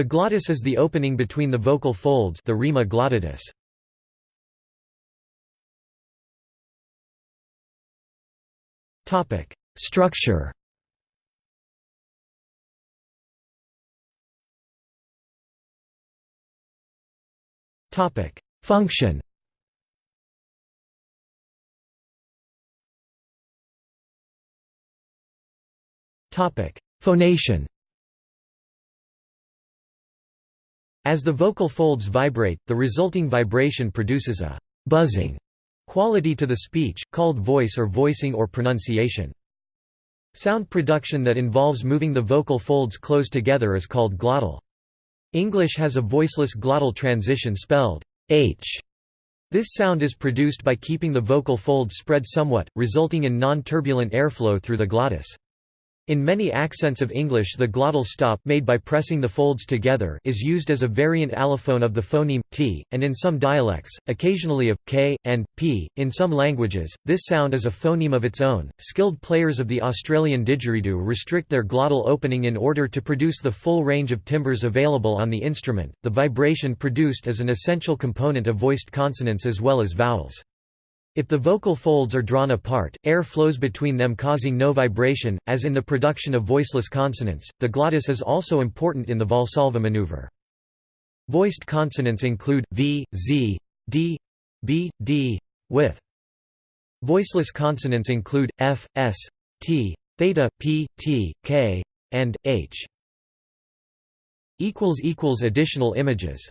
The glottis is the opening between the vocal folds the rima glottidis. Structure. Topic: Function. Topic: Phonation As the vocal folds vibrate, the resulting vibration produces a «buzzing» quality to the speech, called voice or voicing or pronunciation. Sound production that involves moving the vocal folds close together is called glottal. English has a voiceless glottal transition spelled h. This sound is produced by keeping the vocal folds spread somewhat, resulting in non-turbulent airflow through the glottis. In many accents of English the glottal stop made by pressing the folds together is used as a variant allophone of the phoneme t, and in some dialects, occasionally of k and p. In some languages, this sound is a phoneme of its own. Skilled players of the Australian didgeridoo restrict their glottal opening in order to produce the full range of timbres available on the instrument. The vibration produced is an essential component of voiced consonants as well as vowels. If the vocal folds are drawn apart, air flows between them causing no vibration, as in the production of voiceless consonants. The glottis is also important in the Valsalva maneuver. Voiced consonants include v, z, d, b, d, with. Voiceless consonants include f, s, t, theta, p, t, k, and h. Additional images